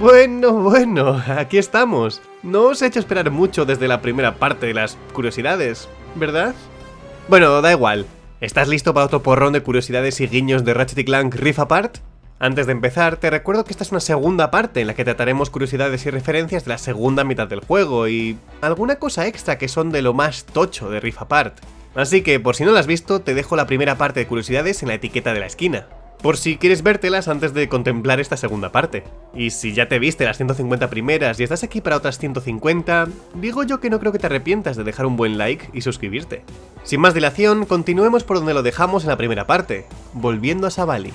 Bueno, bueno, aquí estamos. No os he hecho esperar mucho desde la primera parte de las curiosidades, ¿verdad? Bueno, da igual. ¿Estás listo para otro porrón de curiosidades y guiños de Ratchet Clank Rift Apart? Antes de empezar, te recuerdo que esta es una segunda parte en la que trataremos curiosidades y referencias de la segunda mitad del juego y alguna cosa extra que son de lo más tocho de Rift Apart. Así que, por si no la has visto, te dejo la primera parte de curiosidades en la etiqueta de la esquina por si quieres vértelas antes de contemplar esta segunda parte. Y si ya te viste las 150 primeras y estás aquí para otras 150, digo yo que no creo que te arrepientas de dejar un buen like y suscribirte. Sin más dilación, continuemos por donde lo dejamos en la primera parte, volviendo a Savali.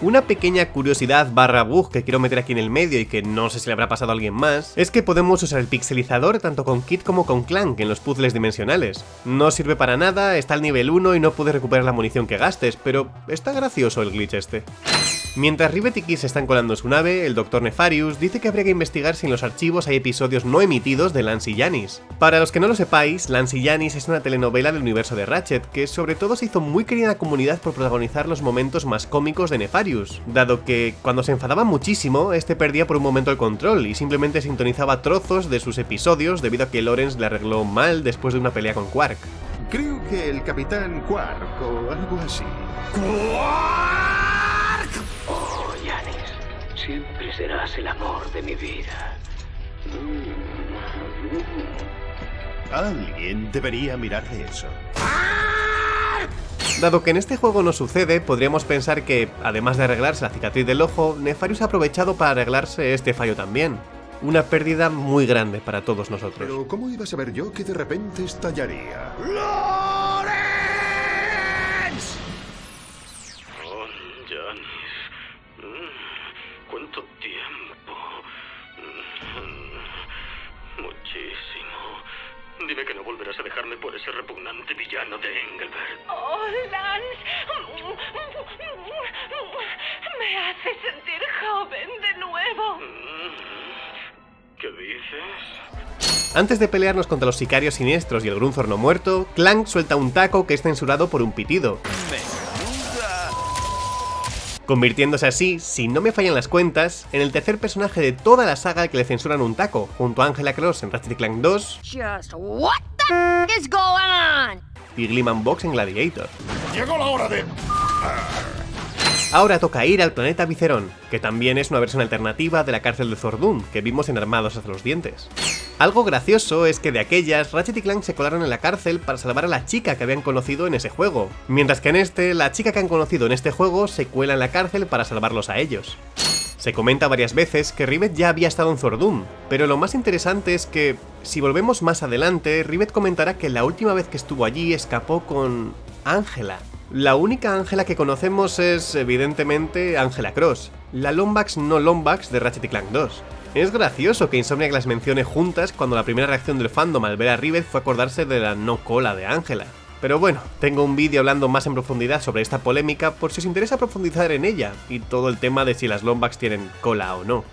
Una pequeña curiosidad barra bug que quiero meter aquí en el medio y que no sé si le habrá pasado a alguien más, es que podemos usar el pixelizador tanto con Kit como con Clank en los puzzles dimensionales. No sirve para nada, está al nivel 1 y no puedes recuperar la munición que gastes, pero está gracioso el glitch este. Mientras Rivet y se están colando en su nave, el Dr. Nefarius dice que habría que investigar si en los archivos hay episodios no emitidos de Lance y Janis. Para los que no lo sepáis, Lance y Janis es una telenovela del universo de Ratchet, que sobre todo se hizo muy querida en la comunidad por protagonizar los momentos más cómicos de Nefarius, dado que cuando se enfadaba muchísimo, este perdía por un momento el control y simplemente sintonizaba trozos de sus episodios debido a que Lawrence le arregló mal después de una pelea con Quark. Creo que el Capitán Quark o algo así. Siempre serás el amor de mi vida. Alguien debería mirar de eso. Dado que en este juego no sucede, podríamos pensar que, además de arreglarse la cicatriz del ojo, Nefarius ha aprovechado para arreglarse este fallo también. Una pérdida muy grande para todos nosotros. Pero ¿cómo iba a saber yo que de repente estallaría? ¿Cuánto Antes de pelearnos contra los sicarios siniestros y el Grunzor no muerto, Clank suelta un taco que es censurado por un pitido convirtiéndose así, si no me fallan las cuentas, en el tercer personaje de toda la saga que le censuran un taco, junto a Angela Cross en Ratchet Clank 2 y Gleeman Box en Gladiator. Llegó la hora de... Ahora toca ir al planeta Vicerón, que también es una versión alternativa de la cárcel de Zordun, que vimos en Armados hasta los dientes. Algo gracioso es que de aquellas, Ratchet y Clank se colaron en la cárcel para salvar a la chica que habían conocido en ese juego, mientras que en este, la chica que han conocido en este juego se cuela en la cárcel para salvarlos a ellos. Se comenta varias veces que Rivet ya había estado en Zordun, pero lo más interesante es que, si volvemos más adelante, Rivet comentará que la última vez que estuvo allí escapó con... Ángela. La única Ángela que conocemos es, evidentemente, Ángela Cross, la Lombax no Lombax de Ratchet Clank 2. Es gracioso que Insomniac las mencione juntas cuando la primera reacción del fandom al ver a Rivet fue acordarse de la no cola de Ángela. Pero bueno, tengo un vídeo hablando más en profundidad sobre esta polémica por si os interesa profundizar en ella, y todo el tema de si las Lombax tienen cola o no.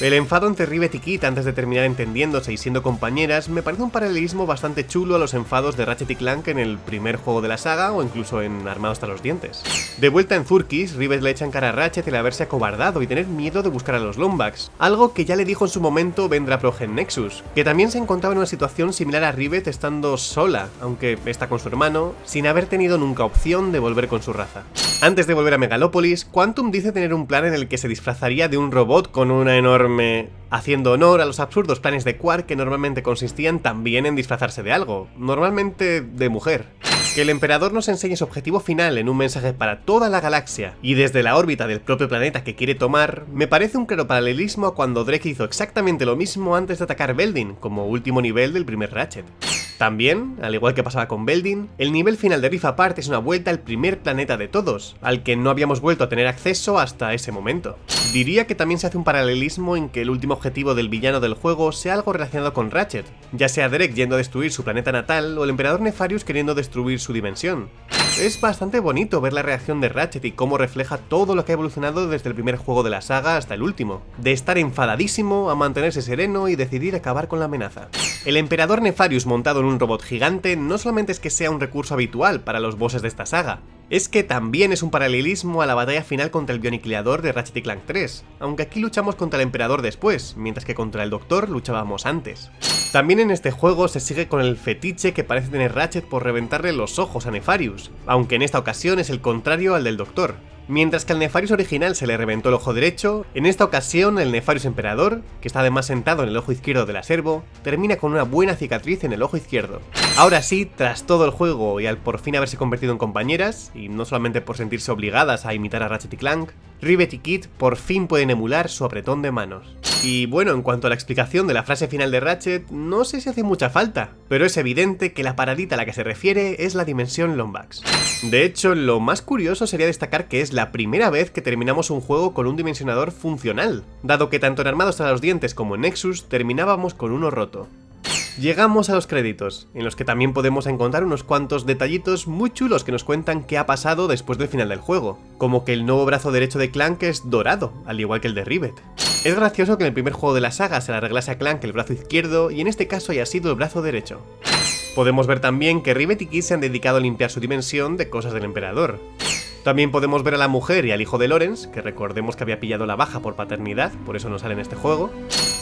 El enfado entre Rivet y Kit antes de terminar entendiéndose y siendo compañeras me parece un paralelismo bastante chulo a los enfados de Ratchet y Clank en el primer juego de la saga o incluso en Armados hasta los dientes. De vuelta en Zurkis, Rivet le echa en cara a Ratchet el haberse acobardado y tener miedo de buscar a los Lombax, algo que ya le dijo en su momento Vendra Progen Nexus, que también se encontraba en una situación similar a Rivet estando sola, aunque está con su hermano, sin haber tenido nunca opción de volver con su raza. Antes de volver a Megalópolis, Quantum dice tener un plan en el que se disfrazaría de un robot con una enorme haciendo honor a los absurdos planes de Quark que normalmente consistían también en disfrazarse de algo, normalmente de mujer. Que el emperador nos enseñe su objetivo final en un mensaje para toda la galaxia y desde la órbita del propio planeta que quiere tomar, me parece un claro paralelismo a cuando Drake hizo exactamente lo mismo antes de atacar Beldin, como último nivel del primer Ratchet. También, al igual que pasaba con Beldin, el nivel final de Rift Apart es una vuelta al primer planeta de todos, al que no habíamos vuelto a tener acceso hasta ese momento. Diría que también se hace un paralelismo en que el último objetivo del villano del juego sea algo relacionado con Ratchet, ya sea Drake yendo a destruir su planeta natal o el emperador Nefarius queriendo destruir su dimensión. Es bastante bonito ver la reacción de Ratchet y cómo refleja todo lo que ha evolucionado desde el primer juego de la saga hasta el último, de estar enfadadísimo a mantenerse sereno y decidir acabar con la amenaza. El emperador Nefarius montado en un robot gigante no solamente es que sea un recurso habitual para los bosses de esta saga, es que también es un paralelismo a la batalla final contra el Bioniquilador de Ratchet Clank 3, aunque aquí luchamos contra el Emperador después, mientras que contra el Doctor luchábamos antes. También en este juego se sigue con el fetiche que parece tener Ratchet por reventarle los ojos a Nefarius, aunque en esta ocasión es el contrario al del Doctor, Mientras que al Nefarius original se le reventó el ojo derecho, en esta ocasión el Nefarius Emperador, que está además sentado en el ojo izquierdo de la servo, termina con una buena cicatriz en el ojo izquierdo. Ahora sí, tras todo el juego y al por fin haberse convertido en compañeras, y no solamente por sentirse obligadas a imitar a Ratchet y Clank, Rivet y Kit por fin pueden emular su apretón de manos. Y bueno, en cuanto a la explicación de la frase final de Ratchet, no sé si hace mucha falta, pero es evidente que la paradita a la que se refiere es la dimensión Lombax. De hecho, lo más curioso sería destacar que es la primera vez que terminamos un juego con un dimensionador funcional, dado que tanto en Armados a los Dientes como en Nexus terminábamos con uno roto. Llegamos a los créditos, en los que también podemos encontrar unos cuantos detallitos muy chulos que nos cuentan qué ha pasado después del final del juego, como que el nuevo brazo derecho de Clank es dorado, al igual que el de Rivet. Es gracioso que en el primer juego de la saga se le arreglase a Clank el brazo izquierdo y en este caso haya sido el brazo derecho. Podemos ver también que Rivet y Kid se han dedicado a limpiar su dimensión de cosas del emperador. También podemos ver a la mujer y al hijo de Lorenz, que recordemos que había pillado la baja por paternidad, por eso no sale en este juego,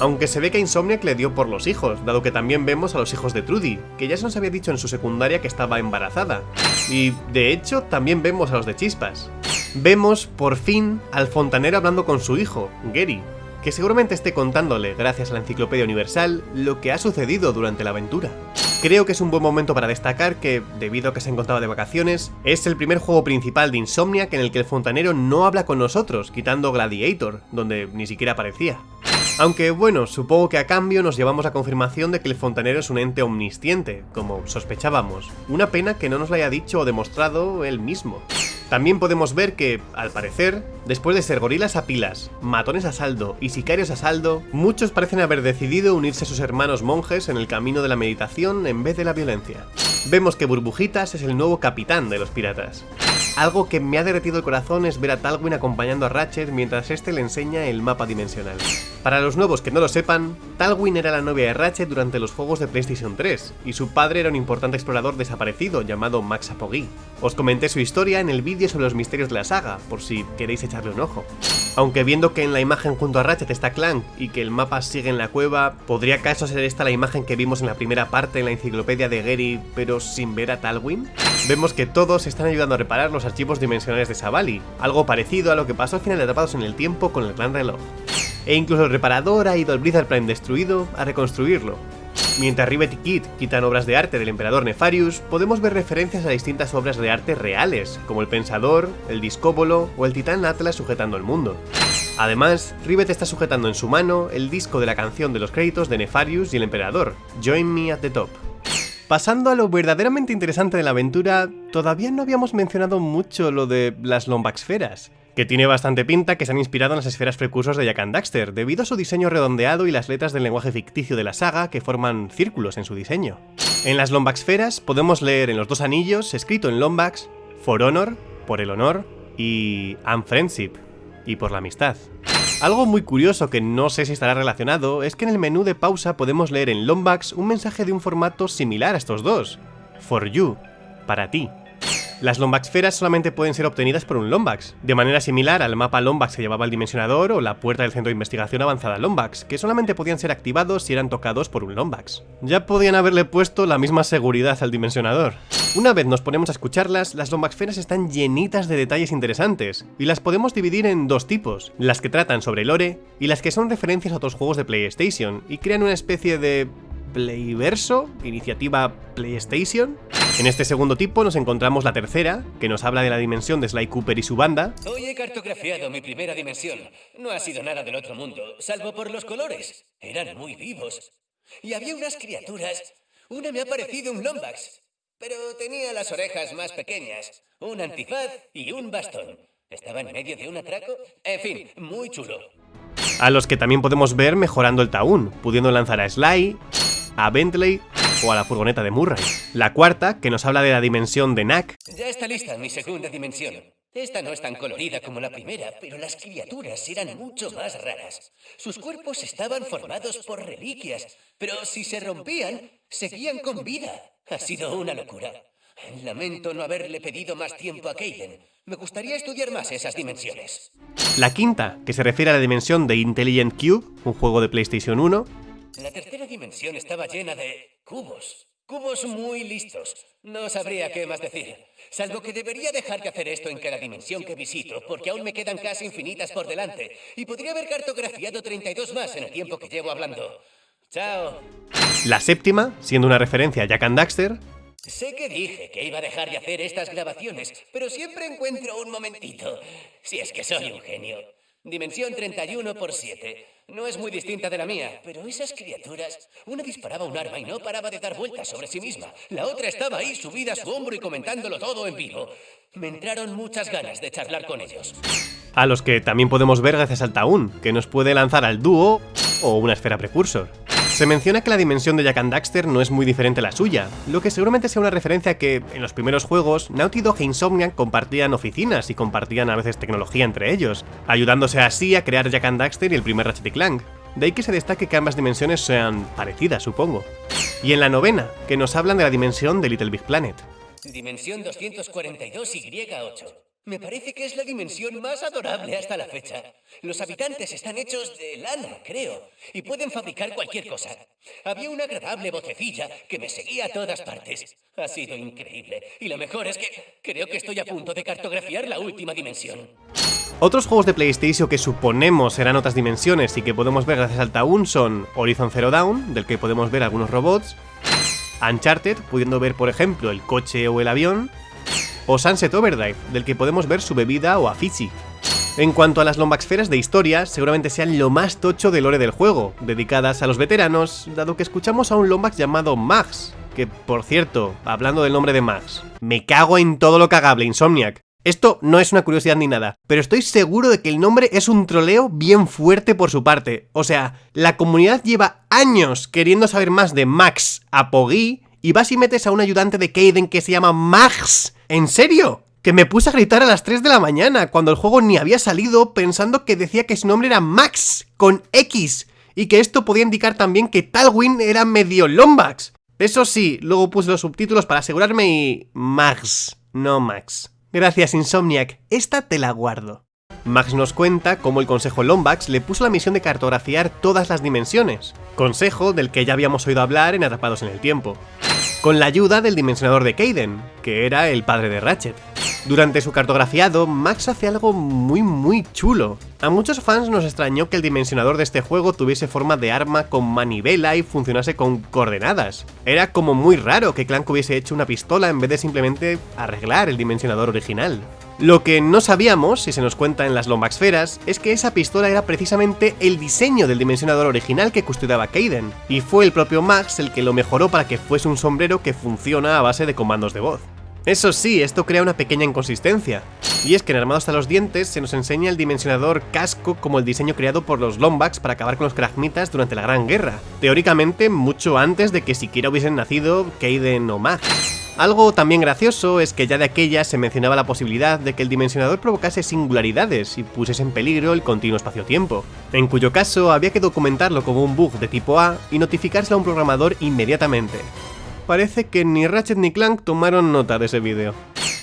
aunque se ve que a Insomniac le dio por los hijos, dado que también vemos a los hijos de Trudy, que ya se nos había dicho en su secundaria que estaba embarazada. Y, de hecho, también vemos a los de Chispas. Vemos, por fin, al fontanero hablando con su hijo, Gary, que seguramente esté contándole, gracias a la Enciclopedia Universal, lo que ha sucedido durante la aventura. Creo que es un buen momento para destacar que, debido a que se encontraba de vacaciones, es el primer juego principal de Insomniac en el que el fontanero no habla con nosotros, quitando Gladiator, donde ni siquiera aparecía. Aunque bueno, supongo que a cambio nos llevamos la confirmación de que el fontanero es un ente omnisciente, como sospechábamos. Una pena que no nos lo haya dicho o demostrado él mismo. También podemos ver que, al parecer, después de ser gorilas a pilas, matones a saldo y sicarios a saldo, muchos parecen haber decidido unirse a sus hermanos monjes en el camino de la meditación en vez de la violencia. Vemos que Burbujitas es el nuevo capitán de los piratas. Algo que me ha derretido el corazón es ver a Talwin acompañando a Ratchet mientras este le enseña el mapa dimensional. Para los nuevos que no lo sepan, Talwin era la novia de Ratchet durante los juegos de PlayStation 3, y su padre era un importante explorador desaparecido llamado Max Apogee. Os comenté su historia en el vídeo sobre los misterios de la saga, por si queréis echarle un ojo. Aunque viendo que en la imagen junto a Ratchet está Clank y que el mapa sigue en la cueva, ¿podría acaso ser esta la imagen que vimos en la primera parte en la enciclopedia de Gary, pero sin ver a Talwin? Vemos que todos están ayudando a reparar los archivos dimensionales de Savali, algo parecido a lo que pasó al final de Atrapados en el Tiempo con el Gran Reloj. E incluso el reparador ha ido al Blizzard Prime destruido a reconstruirlo, Mientras Rivet y Kid quitan obras de arte del emperador Nefarius, podemos ver referencias a distintas obras de arte reales, como el Pensador, el Discóbolo o el Titán Atlas sujetando el mundo. Además, Rivet está sujetando en su mano el disco de la canción de los créditos de Nefarius y el emperador, Join Me at the Top. Pasando a lo verdaderamente interesante de la aventura, todavía no habíamos mencionado mucho lo de las Lombaxferas que tiene bastante pinta que se han inspirado en las esferas precursores de Jack and Daxter, debido a su diseño redondeado y las letras del lenguaje ficticio de la saga que forman círculos en su diseño. En las Lombaxferas podemos leer en los dos anillos, escrito en Lombax, For Honor, por el honor, y And Friendship, y por la amistad. Algo muy curioso que no sé si estará relacionado es que en el menú de pausa podemos leer en Lombax un mensaje de un formato similar a estos dos. For you, para ti. Las Lombaxferas solamente pueden ser obtenidas por un Lombax, de manera similar al mapa Lombax que llevaba el dimensionador o la puerta del centro de investigación avanzada Lombax, que solamente podían ser activados si eran tocados por un Lombax. Ya podían haberle puesto la misma seguridad al dimensionador. Una vez nos ponemos a escucharlas, las Lombaxferas están llenitas de detalles interesantes, y las podemos dividir en dos tipos, las que tratan sobre lore y las que son referencias a otros juegos de PlayStation, y crean una especie de Playverso, iniciativa PlayStation. En este segundo tipo nos encontramos la tercera, que nos habla de la dimensión de Sly Cooper y su banda. Hoy he cartografiado mi primera dimensión. No ha sido nada del otro mundo, salvo por los colores. Eran muy vivos. Y había unas criaturas. Una me ha parecido un Lombax, pero tenía las orejas más pequeñas, un antifaz y un bastón. Estaba en medio de un atraco. En fin, muy chulo. A los que también podemos ver mejorando el Taún, pudiendo lanzar a Sly, a Bentley o a la furgoneta de Murray. La cuarta, que nos habla de la dimensión de Knack. Ya está lista mi segunda dimensión. Esta no es tan colorida como la primera, pero las criaturas eran mucho más raras. Sus cuerpos estaban formados por reliquias, pero si se rompían, seguían con vida. Ha sido una locura. Lamento no haberle pedido más tiempo a Kaden. Me gustaría estudiar más esas dimensiones. La quinta, que se refiere a la dimensión de Intelligent Cube, un juego de PlayStation 1. La tercera dimensión estaba llena de cubos. Cubos muy listos. No sabría qué más decir. Salvo que debería dejar de hacer esto en cada dimensión que visito, porque aún me quedan casi infinitas por delante. Y podría haber cartografiado 32 más en el tiempo que llevo hablando. Chao. La séptima, siendo una referencia a Jack and Daxter. Sé que dije que iba a dejar de hacer estas grabaciones, pero siempre encuentro un momentito. Si es que soy un genio. Dimensión 31 por 7. No es muy distinta de la mía, pero esas criaturas... Una disparaba un arma y no paraba de dar vueltas sobre sí misma. La otra estaba ahí subida a su hombro y comentándolo todo en vivo. Me entraron muchas ganas de charlar con ellos. A los que también podemos ver gracias al Taun, que nos puede lanzar al dúo o una esfera precursor. Se menciona que la dimensión de Jack and Daxter no es muy diferente a la suya, lo que seguramente sea una referencia que, en los primeros juegos, Naughty Dog e Insomniac compartían oficinas y compartían a veces tecnología entre ellos, ayudándose así a crear Jack and Daxter y el primer Ratchet Clank. De ahí que se destaque que ambas dimensiones sean parecidas, supongo. Y en la novena, que nos hablan de la dimensión de Little Big Planet. Dimensión 242Y8. Me parece que es la dimensión más adorable hasta la fecha. Los habitantes están hechos de lana, creo, y pueden fabricar cualquier cosa. Había una agradable vocecilla que me seguía a todas partes. Ha sido increíble. Y lo mejor es que creo que estoy a punto de cartografiar la última dimensión. Otros juegos de PlayStation que suponemos serán otras dimensiones y que podemos ver gracias al Taun son Horizon Zero Dawn, del que podemos ver algunos robots, Uncharted, pudiendo ver por ejemplo el coche o el avión, o Sunset Overdrive, del que podemos ver su bebida o Afici. En cuanto a las lombaxferas de historia, seguramente sean lo más tocho del lore del juego, dedicadas a los veteranos, dado que escuchamos a un Lombax llamado Max, que por cierto, hablando del nombre de Max, me cago en todo lo cagable, Insomniac. Esto no es una curiosidad ni nada, pero estoy seguro de que el nombre es un troleo bien fuerte por su parte. O sea, la comunidad lleva años queriendo saber más de Max Apogee y vas y metes a un ayudante de Kaden que se llama Max. ¿En serio? Que me puse a gritar a las 3 de la mañana cuando el juego ni había salido pensando que decía que su nombre era Max, con X, y que esto podía indicar también que Talwin era medio Lombax. Eso sí, luego puse los subtítulos para asegurarme y... Max, no Max. Gracias Insomniac, esta te la guardo. Max nos cuenta cómo el Consejo Lombax le puso la misión de cartografiar todas las dimensiones, consejo del que ya habíamos oído hablar en Atrapados en el Tiempo, con la ayuda del dimensionador de Kaden, que era el padre de Ratchet. Durante su cartografiado, Max hace algo muy muy chulo. A muchos fans nos extrañó que el dimensionador de este juego tuviese forma de arma con manivela y funcionase con coordenadas. Era como muy raro que Clank hubiese hecho una pistola en vez de simplemente arreglar el dimensionador original. Lo que no sabíamos, si se nos cuenta en las Lombaxferas, es que esa pistola era precisamente el diseño del dimensionador original que custodiaba Kaden, y fue el propio Max el que lo mejoró para que fuese un sombrero que funciona a base de comandos de voz. Eso sí, esto crea una pequeña inconsistencia, y es que en Armado hasta los dientes se nos enseña el dimensionador casco como el diseño creado por los Lombax para acabar con los Kragmitas durante la Gran Guerra, teóricamente mucho antes de que siquiera hubiesen nacido Kaden o Max. Algo también gracioso es que ya de aquella se mencionaba la posibilidad de que el dimensionador provocase singularidades y pusiese en peligro el continuo espacio-tiempo, en cuyo caso había que documentarlo como un bug de tipo A y notificárselo a un programador inmediatamente. Parece que ni Ratchet ni Clank tomaron nota de ese vídeo.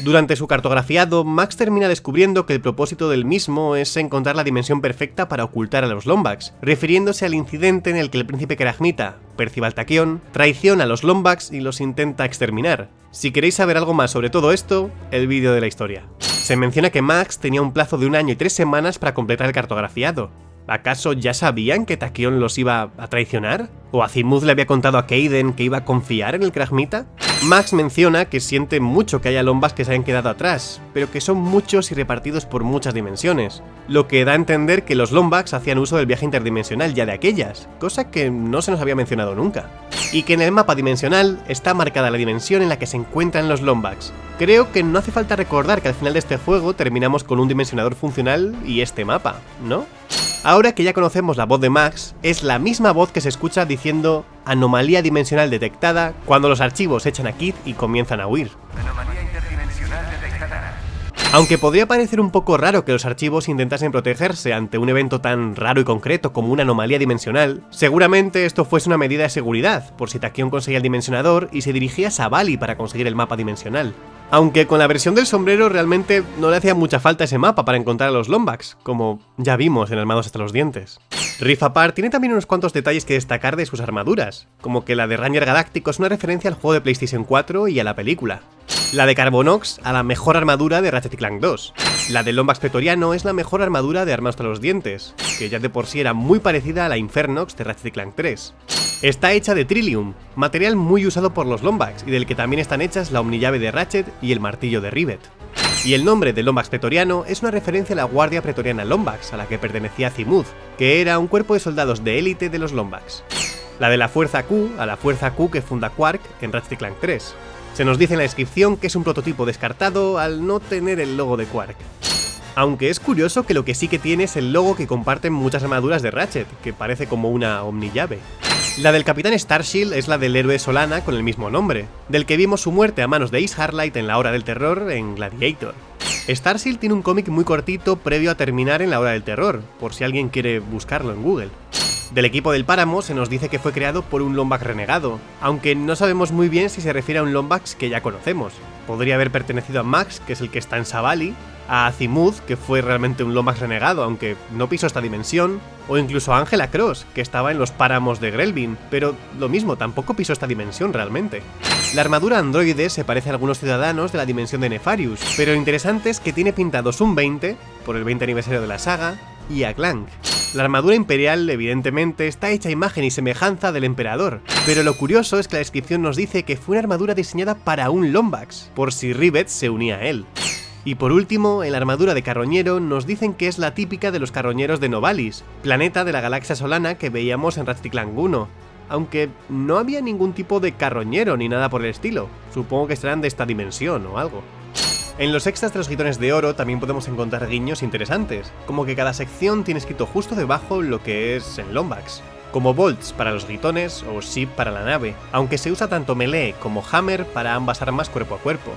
Durante su cartografiado, Max termina descubriendo que el propósito del mismo es encontrar la dimensión perfecta para ocultar a los Lombax, refiriéndose al incidente en el que el príncipe Kragmita, Percival Taquion, traiciona a los Lombax y los intenta exterminar. Si queréis saber algo más sobre todo esto, el vídeo de la historia. Se menciona que Max tenía un plazo de un año y tres semanas para completar el cartografiado, ¿Acaso ya sabían que Taquion los iba a traicionar? ¿O Azimuth le había contado a Kaden que iba a confiar en el Kragmita? Max menciona que siente mucho que haya lombas que se hayan quedado atrás, pero que son muchos y repartidos por muchas dimensiones, lo que da a entender que los Lombax hacían uso del viaje interdimensional ya de aquellas, cosa que no se nos había mencionado nunca. Y que en el mapa dimensional está marcada la dimensión en la que se encuentran los Lombax. Creo que no hace falta recordar que al final de este juego terminamos con un dimensionador funcional y este mapa, ¿no? Ahora que ya conocemos la voz de Max, es la misma voz que se escucha diciendo anomalía dimensional detectada cuando los archivos echan a Kid y comienzan a huir. Anomalía interdimensional detectada. Aunque podría parecer un poco raro que los archivos intentasen protegerse ante un evento tan raro y concreto como una anomalía dimensional, seguramente esto fuese una medida de seguridad, por si Tachyon conseguía el dimensionador y se dirigía a Savali para conseguir el mapa dimensional. Aunque con la versión del sombrero realmente no le hacía mucha falta ese mapa para encontrar a los Lombax, como ya vimos en Armados hasta los dientes. Rift Apart tiene también unos cuantos detalles que destacar de sus armaduras, como que la de Ranger Galáctico es una referencia al juego de PlayStation 4 y a la película. La de Carbonox a la mejor armadura de Ratchet Clank 2. La del Lombax Pretoriano es la mejor armadura de Armados hasta los dientes, que ya de por sí era muy parecida a la Infernox de Ratchet Clank 3. Está hecha de Trillium, material muy usado por los Lombax y del que también están hechas la omnillave de Ratchet y el martillo de Rivet. Y el nombre del Lombax Pretoriano es una referencia a la Guardia Pretoriana Lombax, a la que pertenecía Zimuth, que era un cuerpo de soldados de élite de los Lombax. La de la Fuerza Q, a la Fuerza Q que funda Quark en Ratchet Clank 3. Se nos dice en la descripción que es un prototipo descartado al no tener el logo de Quark. Aunque es curioso que lo que sí que tiene es el logo que comparten muchas armaduras de Ratchet, que parece como una omnillave. La del Capitán Starshield es la del héroe Solana con el mismo nombre, del que vimos su muerte a manos de Ace Harlight en la Hora del Terror en Gladiator. Starshield tiene un cómic muy cortito previo a terminar en la Hora del Terror, por si alguien quiere buscarlo en Google. Del equipo del Páramo se nos dice que fue creado por un Lombax renegado, aunque no sabemos muy bien si se refiere a un Lombax que ya conocemos. Podría haber pertenecido a Max, que es el que está en Savali, a Azimuth, que fue realmente un Lomax renegado, aunque no pisó esta dimensión, o incluso a Angela Cross, que estaba en los páramos de Grelvin, pero lo mismo, tampoco pisó esta dimensión realmente. La armadura androide se parece a algunos ciudadanos de la dimensión de Nefarius, pero lo interesante es que tiene pintados un 20, por el 20 aniversario de la saga, y a Clank. La armadura imperial, evidentemente, está hecha a imagen y semejanza del emperador, pero lo curioso es que la descripción nos dice que fue una armadura diseñada para un Lombax, por si Rivet se unía a él. Y por último, en la armadura de carroñero nos dicen que es la típica de los carroñeros de Novalis, planeta de la galaxia solana que veíamos en Ratchet Clank 1, aunque no había ningún tipo de carroñero ni nada por el estilo, supongo que serán de esta dimensión o algo. En los extras de los gitones de oro también podemos encontrar guiños interesantes, como que cada sección tiene escrito justo debajo lo que es en Lombax, como bolts para los gitones o ship para la nave, aunque se usa tanto melee como hammer para ambas armas cuerpo a cuerpo.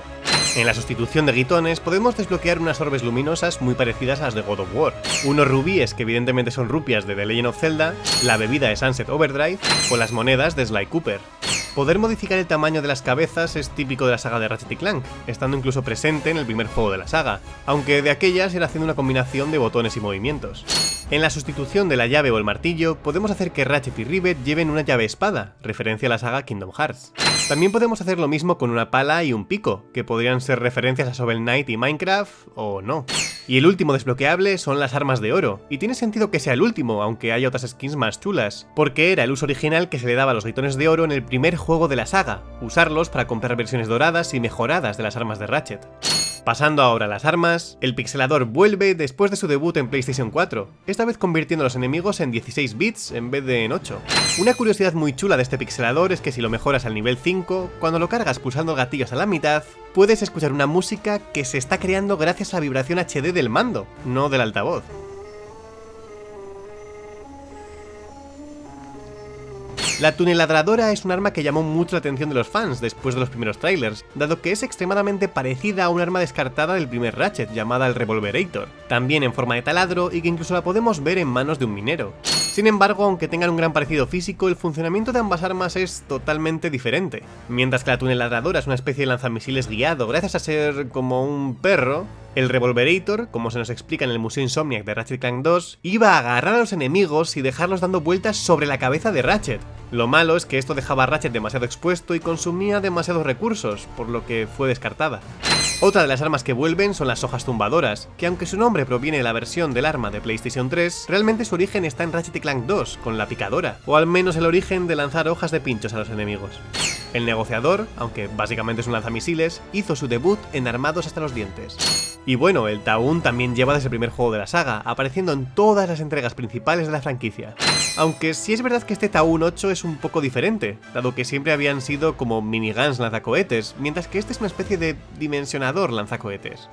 En la sustitución de guitones podemos desbloquear unas orbes luminosas muy parecidas a las de God of War, unos rubíes que evidentemente son rupias de The Legend of Zelda, la bebida de Sunset Overdrive o las monedas de Sly Cooper. Poder modificar el tamaño de las cabezas es típico de la saga de Ratchet y Clank, estando incluso presente en el primer juego de la saga, aunque de aquellas era haciendo una combinación de botones y movimientos. En la sustitución de la llave o el martillo, podemos hacer que Ratchet y Rivet lleven una llave espada, referencia a la saga Kingdom Hearts. También podemos hacer lo mismo con una pala y un pico, que podrían ser referencias a Shovel Knight y Minecraft, o no. Y el último desbloqueable son las armas de oro, y tiene sentido que sea el último, aunque hay otras skins más chulas, porque era el uso original que se le daba a los gritones de oro en el primer juego de la saga, usarlos para comprar versiones doradas y mejoradas de las armas de Ratchet. Pasando ahora a las armas, el pixelador vuelve después de su debut en PlayStation 4, esta vez convirtiendo a los enemigos en 16 bits en vez de en 8. Una curiosidad muy chula de este pixelador es que si lo mejoras al nivel 5, cuando lo cargas pulsando gatillos a la mitad, puedes escuchar una música que se está creando gracias a la vibración HD del mando, no del altavoz. La tuneladradora es un arma que llamó mucho la atención de los fans después de los primeros trailers, dado que es extremadamente parecida a un arma descartada del primer Ratchet llamada el Revolverator, también en forma de taladro y que incluso la podemos ver en manos de un minero. Sin embargo, aunque tengan un gran parecido físico, el funcionamiento de ambas armas es totalmente diferente. Mientras que la tuneladradora es una especie de lanzamisiles guiado gracias a ser como un perro, el Revolverator, como se nos explica en el Museo Insomniac de Ratchet Clank 2, iba a agarrar a los enemigos y dejarlos dando vueltas sobre la cabeza de Ratchet. Lo malo es que esto dejaba a Ratchet demasiado expuesto y consumía demasiados recursos, por lo que fue descartada. Otra de las armas que vuelven son las hojas tumbadoras, que aunque su nombre proviene de la versión del arma de PlayStation 3, realmente su origen está en Ratchet Clank 2, con la picadora, o al menos el origen de lanzar hojas de pinchos a los enemigos. El negociador, aunque básicamente es un lanzamisiles, hizo su debut en Armados hasta los dientes. Y bueno, el Taun también lleva desde el primer juego de la saga, apareciendo en todas las entregas principales de la franquicia. Aunque sí es verdad que este Taun 8 es un poco diferente, dado que siempre habían sido como miniguns lanzacohetes, mientras que este es una especie de dimensionador lanzacohetes.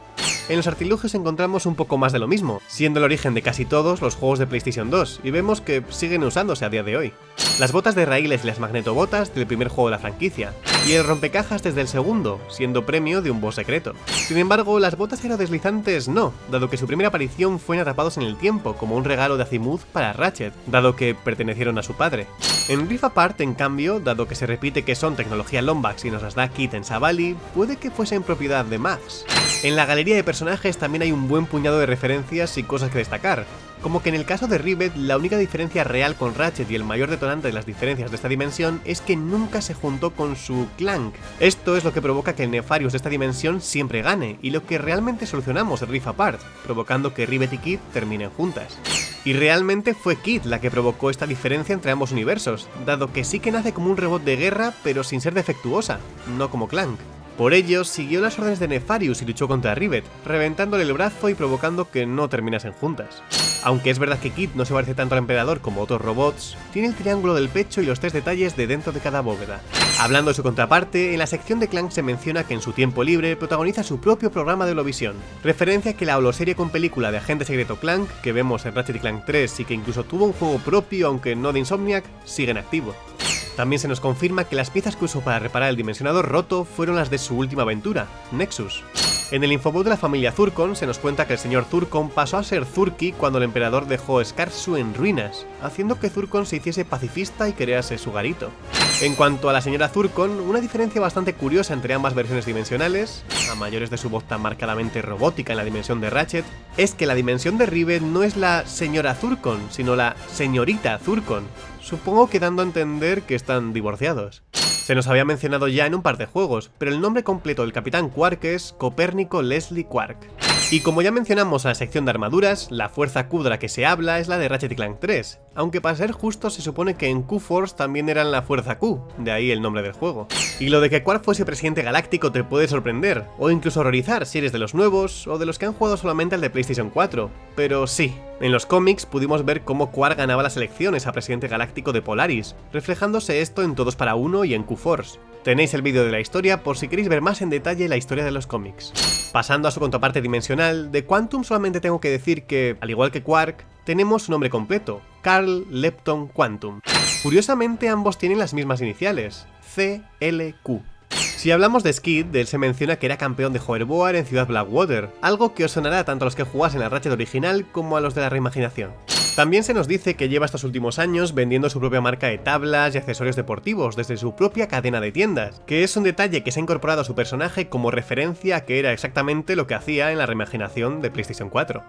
En los artilugios encontramos un poco más de lo mismo, siendo el origen de casi todos los juegos de PlayStation 2, y vemos que siguen usándose a día de hoy. Las botas de raíles y las magnetobotas del primer juego de la franquicia, y el rompecajas desde el segundo, siendo premio de un boss secreto. Sin embargo, las botas aerodeslizantes no, dado que su primera aparición fue en Atrapados en el Tiempo, como un regalo de Azimuth para Ratchet, dado que pertenecieron a su padre. En Rift Apart, en cambio, dado que se repite que son tecnología Lombax y nos las da Kit en Savali, puede que fuesen propiedad de Max. En la galería de personajes también hay un buen puñado de referencias y cosas que destacar, como que en el caso de Rivet, la única diferencia real con Ratchet y el mayor detonante de las diferencias de esta dimensión es que nunca se juntó con su Clank. Esto es lo que provoca que el Nefarius de esta dimensión siempre gane, y lo que realmente solucionamos en Rift Apart, provocando que Rivet y Kid terminen juntas. Y realmente fue Kid la que provocó esta diferencia entre ambos universos, dado que sí que nace como un robot de guerra, pero sin ser defectuosa, no como Clank. Por ello, siguió las órdenes de Nefarius y luchó contra Rivet, reventándole el brazo y provocando que no terminasen juntas. Aunque es verdad que Kid no se parece tanto al emperador como otros robots, tiene el triángulo del pecho y los tres detalles de dentro de cada bóveda. Hablando de su contraparte, en la sección de Clank se menciona que en su tiempo libre protagoniza su propio programa de Eurovisión, referencia que la holoserie con película de agente secreto Clank, que vemos en Ratchet Clank 3 y que incluso tuvo un juego propio aunque no de Insomniac, sigue en activo. También se nos confirma que las piezas que usó para reparar el dimensionador roto fueron las de su última aventura, Nexus. En el infobot de la familia Zurkon se nos cuenta que el señor Zurkon pasó a ser Zurki cuando el emperador dejó Skarsu en ruinas, haciendo que Zurkon se hiciese pacifista y crease su garito. En cuanto a la señora Zurkon, una diferencia bastante curiosa entre ambas versiones dimensionales, a mayores de su voz tan marcadamente robótica en la dimensión de Ratchet, es que la dimensión de Rivet no es la señora Zurkon, sino la señorita Zurkon, supongo que dando a entender que están divorciados. Se nos había mencionado ya en un par de juegos, pero el nombre completo del Capitán Quark es Copérnico Leslie Quark. Y como ya mencionamos en la sección de armaduras, la fuerza Q de la que se habla es la de Ratchet Clank 3, aunque para ser justo se supone que en Q-Force también eran la fuerza Q, de ahí el nombre del juego. Y lo de que Quark fuese presidente galáctico te puede sorprender, o incluso horrorizar si eres de los nuevos, o de los que han jugado solamente al de PlayStation 4, pero sí, en los cómics pudimos ver cómo Quark ganaba las elecciones a presidente galáctico de Polaris, reflejándose esto en Todos para Uno y en Q-Force. Tenéis el vídeo de la historia por si queréis ver más en detalle la historia de los cómics. Pasando a su contraparte dimensional, de Quantum solamente tengo que decir que, al igual que Quark, tenemos su nombre completo, Carl Lepton Quantum. Curiosamente ambos tienen las mismas iniciales, CLQ. Si hablamos de Skid, él se menciona que era campeón de Hoverboard en Ciudad Blackwater, algo que os sonará tanto a los que jugasen la Ratchet original como a los de la reimaginación. También se nos dice que lleva estos últimos años vendiendo su propia marca de tablas y accesorios deportivos desde su propia cadena de tiendas, que es un detalle que se ha incorporado a su personaje como referencia a que era exactamente lo que hacía en la reimaginación de PlayStation 4.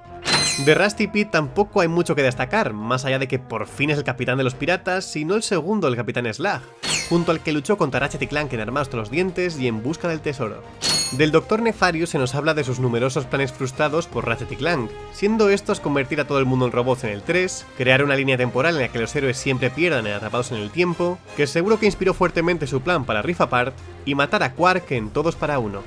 De Rusty Pete tampoco hay mucho que destacar, más allá de que por fin es el capitán de los piratas, sino el segundo del capitán Slag, junto al que luchó contra Ratchet y Clank en Armados los dientes y en busca del tesoro. Del Dr. Nefarius se nos habla de sus numerosos planes frustrados por Ratchet y Clank, siendo estos convertir a todo el mundo en robots en el 3, crear una línea temporal en la que los héroes siempre pierdan en atrapados en el tiempo, que seguro que inspiró fuertemente su plan para Rift Apart, y matar a Quark en Todos para Uno.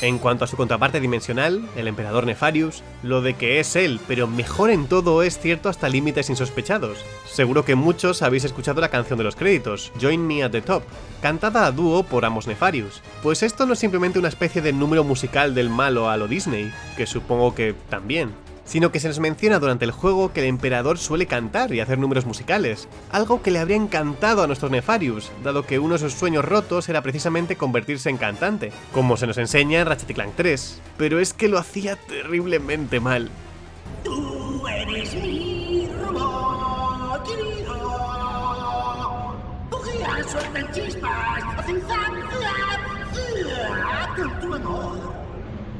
En cuanto a su contraparte dimensional, el emperador Nefarius, lo de que es él, pero mejor en todo es cierto hasta límites insospechados. Seguro que muchos habéis escuchado la canción de los créditos, Join Me at the Top, cantada a dúo por ambos Nefarius. Pues esto no es simplemente una especie de número musical del malo a lo Disney, que supongo que también, sino que se nos menciona durante el juego que el emperador suele cantar y hacer números musicales, algo que le habría encantado a nuestros Nefarius, dado que uno de sus sueños rotos era precisamente convertirse en cantante, como se nos enseña en Ratchet Clank 3, pero es que lo hacía terriblemente mal. Tú eres mi robot chispas, con tu amor.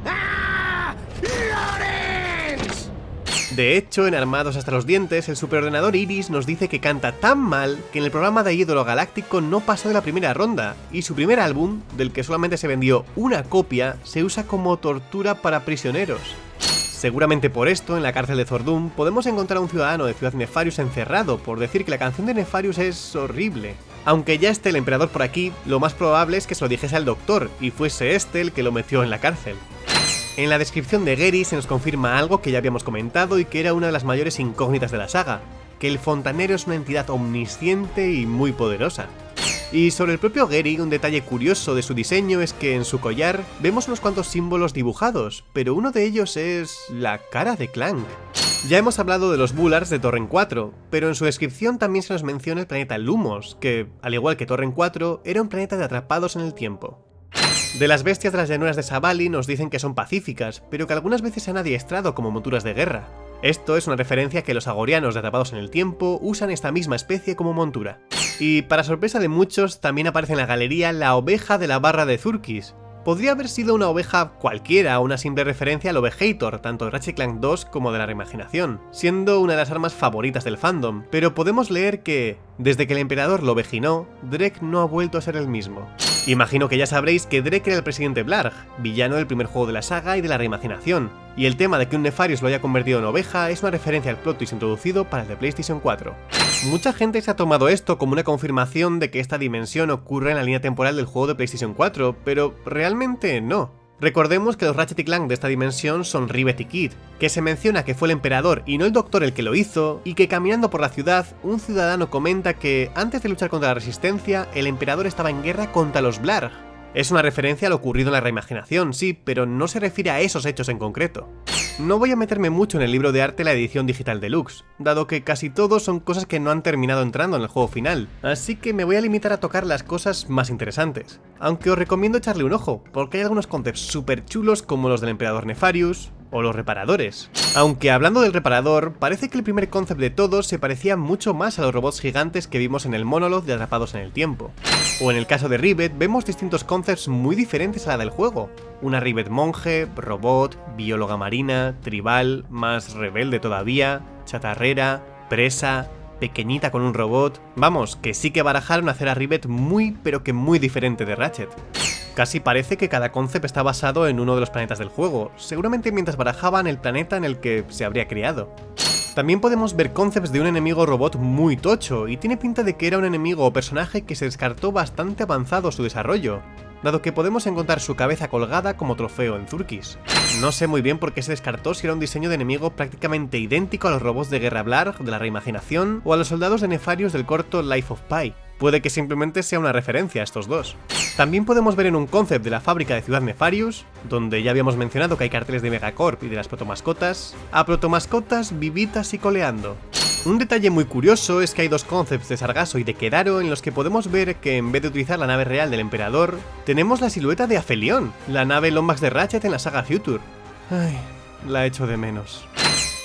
¡Ah! ¡Lorenz! De hecho, en Armados hasta los dientes, el superordenador Iris nos dice que canta tan mal que en el programa de ídolo galáctico no pasó de la primera ronda, y su primer álbum, del que solamente se vendió una copia, se usa como tortura para prisioneros. Seguramente por esto, en la cárcel de Zordum, podemos encontrar a un ciudadano de Ciudad Nefarius encerrado por decir que la canción de Nefarius es horrible. Aunque ya esté el emperador por aquí, lo más probable es que se lo dijese al doctor, y fuese este el que lo metió en la cárcel. En la descripción de Gary se nos confirma algo que ya habíamos comentado y que era una de las mayores incógnitas de la saga, que el fontanero es una entidad omnisciente y muy poderosa. Y sobre el propio Gary, un detalle curioso de su diseño es que en su collar vemos unos cuantos símbolos dibujados, pero uno de ellos es la cara de Clank. Ya hemos hablado de los Bullars de Torren 4, pero en su descripción también se nos menciona el planeta Lumos, que, al igual que Torren 4, era un planeta de atrapados en el tiempo. De las bestias de las llanuras de Sabali nos dicen que son pacíficas, pero que algunas veces se han adiestrado como monturas de guerra. Esto es una referencia que los agorianos de Atrapados en el Tiempo usan esta misma especie como montura. Y para sorpresa de muchos, también aparece en la galería la oveja de la barra de Zurkis, podría haber sido una oveja cualquiera una simple referencia al Ovejator, tanto de Ratchet Clank 2 como de la reimaginación, siendo una de las armas favoritas del fandom, pero podemos leer que, desde que el emperador lo ovejinó, Drek no ha vuelto a ser el mismo. Imagino que ya sabréis que Drek era el presidente Blarg, villano del primer juego de la saga y de la reimaginación, y el tema de que un Nefarius lo haya convertido en oveja es una referencia al plot twist introducido para el de PlayStation 4. Mucha gente se ha tomado esto como una confirmación de que esta dimensión ocurre en la línea temporal del juego de PlayStation 4, pero realmente no. Recordemos que los Ratchet y Clank de esta dimensión son Rivet y Kid, que se menciona que fue el emperador y no el doctor el que lo hizo, y que caminando por la ciudad, un ciudadano comenta que antes de luchar contra la resistencia, el emperador estaba en guerra contra los Blarg, es una referencia a lo ocurrido en la reimaginación, sí, pero no se refiere a esos hechos en concreto. No voy a meterme mucho en el libro de arte la edición digital deluxe, dado que casi todos son cosas que no han terminado entrando en el juego final, así que me voy a limitar a tocar las cosas más interesantes. Aunque os recomiendo echarle un ojo, porque hay algunos conceptos súper chulos como los del emperador Nefarius, o los reparadores. Aunque hablando del reparador, parece que el primer concept de todos se parecía mucho más a los robots gigantes que vimos en el Monolith de Atrapados en el Tiempo. O en el caso de Rivet, vemos distintos concepts muy diferentes a la del juego. Una Rivet monje, robot, bióloga marina, tribal, más rebelde todavía, chatarrera, presa, pequeñita con un robot... Vamos, que sí que barajaron hacer a Rivet muy pero que muy diferente de Ratchet. Casi parece que cada concept está basado en uno de los planetas del juego, seguramente mientras barajaban el planeta en el que se habría creado. También podemos ver concepts de un enemigo robot muy tocho, y tiene pinta de que era un enemigo o personaje que se descartó bastante avanzado su desarrollo, dado que podemos encontrar su cabeza colgada como trofeo en Zurkis. No sé muy bien por qué se descartó si era un diseño de enemigo prácticamente idéntico a los robots de Guerra Blarg de la reimaginación o a los soldados de Nefarius del corto Life of Pi. Puede que simplemente sea una referencia a estos dos. También podemos ver en un concept de la fábrica de Ciudad Nefarius, donde ya habíamos mencionado que hay carteles de Megacorp y de las protomascotas, a protomascotas vivitas y coleando. Un detalle muy curioso es que hay dos concepts de Sargasso y de Kedaro en los que podemos ver que en vez de utilizar la nave real del emperador, tenemos la silueta de Aphelion, la nave Lombax de Ratchet en la saga Future. Ay, la echo de menos.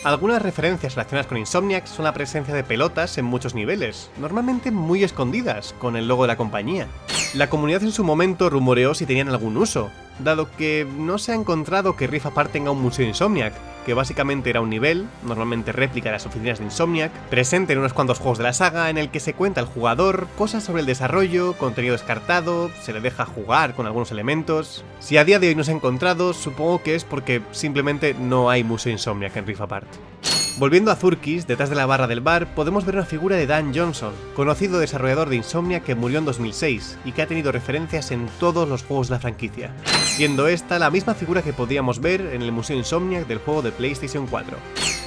Algunas referencias relacionadas con Insomniac son la presencia de pelotas en muchos niveles, normalmente muy escondidas, con el logo de la compañía. La comunidad en su momento rumoreó si tenían algún uso, dado que no se ha encontrado que Rift Apart tenga un museo Insomniac, que básicamente era un nivel, normalmente réplica de las oficinas de Insomniac, presente en unos cuantos juegos de la saga en el que se cuenta al jugador cosas sobre el desarrollo, contenido descartado, se le deja jugar con algunos elementos. Si a día de hoy no se ha encontrado, supongo que es porque simplemente no hay museo Insomniac en Rift Apart. Volviendo a Zurkis, detrás de la barra del bar, podemos ver una figura de Dan Johnson, conocido desarrollador de Insomnia que murió en 2006 y que ha tenido referencias en todos los juegos de la franquicia, siendo esta la misma figura que podíamos ver en el Museo Insomniac del juego de PlayStation 4.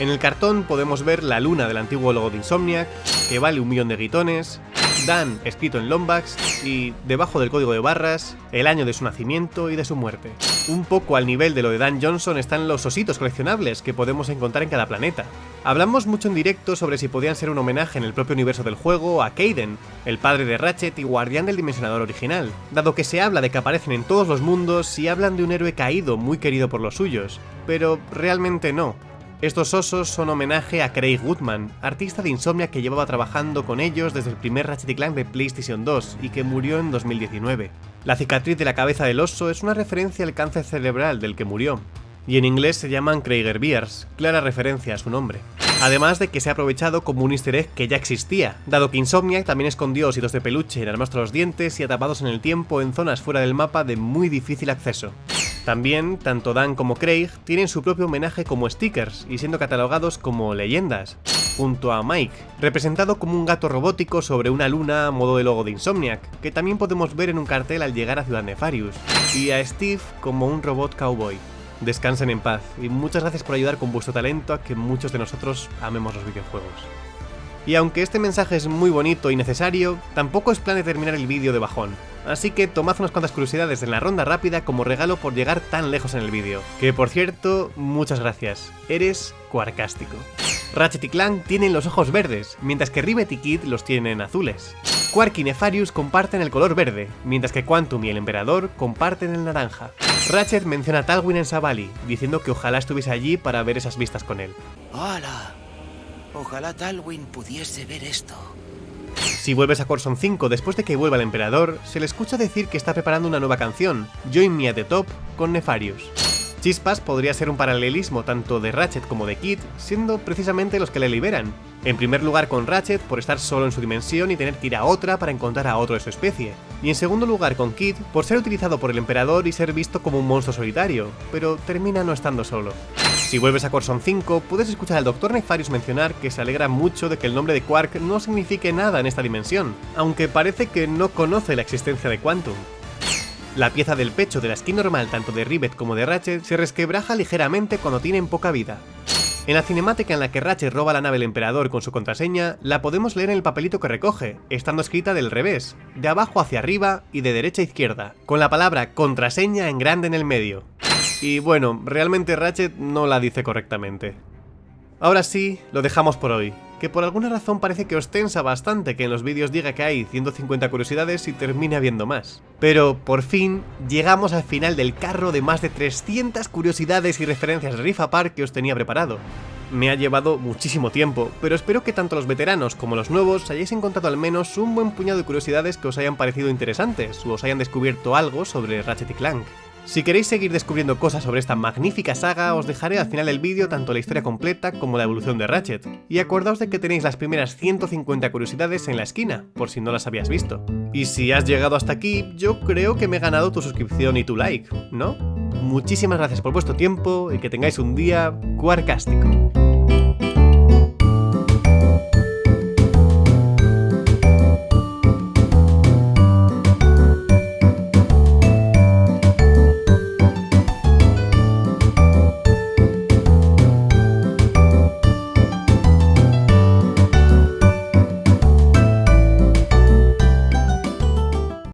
En el cartón podemos ver la luna del antiguo logo de Insomniac, que vale un millón de guitones, Dan escrito en Lombax y debajo del código de barras el año de su nacimiento y de su muerte. Un poco al nivel de lo de Dan Johnson están los ositos coleccionables que podemos encontrar en cada planeta. Hablamos mucho en directo sobre si podían ser un homenaje en el propio universo del juego a Kaiden, el padre de Ratchet y guardián del dimensionador original, dado que se habla de que aparecen en todos los mundos y hablan de un héroe caído muy querido por los suyos, pero realmente no, estos osos son homenaje a Craig Goodman, artista de Insomnia que llevaba trabajando con ellos desde el primer Ratchet Clank de PlayStation 2 y que murió en 2019. La cicatriz de la cabeza del oso es una referencia al cáncer cerebral del que murió, y en inglés se llaman Krieger Bears, clara referencia a su nombre. Además de que se ha aprovechado como un easter egg que ya existía, dado que Insomniac también escondió ositos de peluche en armas los dientes y atrapados en el tiempo en zonas fuera del mapa de muy difícil acceso. También, tanto Dan como Craig tienen su propio homenaje como stickers y siendo catalogados como leyendas, junto a Mike, representado como un gato robótico sobre una luna a modo de logo de Insomniac, que también podemos ver en un cartel al llegar a Ciudad Nefarius, y a Steve como un robot cowboy. Descansen en paz y muchas gracias por ayudar con vuestro talento a que muchos de nosotros amemos los videojuegos. Y aunque este mensaje es muy bonito y necesario, tampoco es plan de terminar el vídeo de bajón. Así que tomad unas cuantas curiosidades en la ronda rápida como regalo por llegar tan lejos en el vídeo. Que por cierto, muchas gracias. Eres cuarcástico. Ratchet y Clank tienen los ojos verdes, mientras que Rivet y Kid los tienen azules. Quark y Nefarious comparten el color verde, mientras que Quantum y el Emperador comparten el naranja. Ratchet menciona a Talwin en Savali, diciendo que ojalá estuviese allí para ver esas vistas con él. ¡Hala! Ojalá Talwin pudiese ver esto. Si vuelves a Corson 5 después de que vuelva el Emperador, se le escucha decir que está preparando una nueva canción, Join Me at the Top, con Nefarious. Chispas podría ser un paralelismo tanto de Ratchet como de Kid, siendo precisamente los que le liberan. En primer lugar con Ratchet por estar solo en su dimensión y tener que ir a otra para encontrar a otro de su especie. Y en segundo lugar con Kid por ser utilizado por el emperador y ser visto como un monstruo solitario, pero termina no estando solo. Si vuelves a Corson 5, puedes escuchar al Dr. Nefarious mencionar que se alegra mucho de que el nombre de Quark no signifique nada en esta dimensión, aunque parece que no conoce la existencia de Quantum. La pieza del pecho de la skin normal tanto de Rivet como de Ratchet se resquebraja ligeramente cuando tienen poca vida. En la cinemática en la que Ratchet roba la nave del emperador con su contraseña, la podemos leer en el papelito que recoge, estando escrita del revés, de abajo hacia arriba y de derecha a izquierda, con la palabra contraseña en grande en el medio. Y bueno, realmente Ratchet no la dice correctamente. Ahora sí, lo dejamos por hoy, que por alguna razón parece que os tensa bastante que en los vídeos diga que hay 150 curiosidades y termine habiendo más. Pero, por fin, llegamos al final del carro de más de 300 curiosidades y referencias de Riff Apart que os tenía preparado. Me ha llevado muchísimo tiempo, pero espero que tanto los veteranos como los nuevos hayáis encontrado al menos un buen puñado de curiosidades que os hayan parecido interesantes o os hayan descubierto algo sobre Ratchet y Clank. Si queréis seguir descubriendo cosas sobre esta magnífica saga, os dejaré al final del vídeo tanto la historia completa como la evolución de Ratchet. Y acordaos de que tenéis las primeras 150 curiosidades en la esquina, por si no las habías visto. Y si has llegado hasta aquí, yo creo que me he ganado tu suscripción y tu like, ¿no? Muchísimas gracias por vuestro tiempo y que tengáis un día cuarcástico.